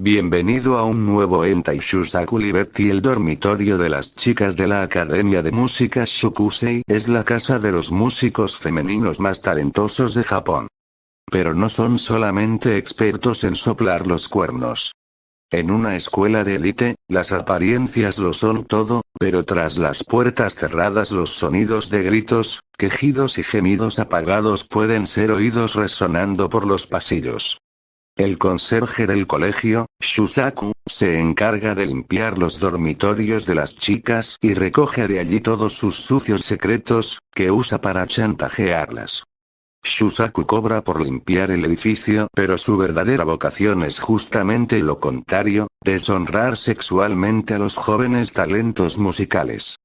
Bienvenido a un nuevo Entai Shusaku Liberty El dormitorio de las chicas de la Academia de Música Shokusei es la casa de los músicos femeninos más talentosos de Japón. Pero no son solamente expertos en soplar los cuernos. En una escuela de élite, las apariencias lo son todo, pero tras las puertas cerradas los sonidos de gritos, quejidos y gemidos apagados pueden ser oídos resonando por los pasillos. El conserje del colegio, Shusaku, se encarga de limpiar los dormitorios de las chicas y recoge de allí todos sus sucios secretos, que usa para chantajearlas. Shusaku cobra por limpiar el edificio, pero su verdadera vocación es justamente lo contrario, deshonrar sexualmente a los jóvenes talentos musicales.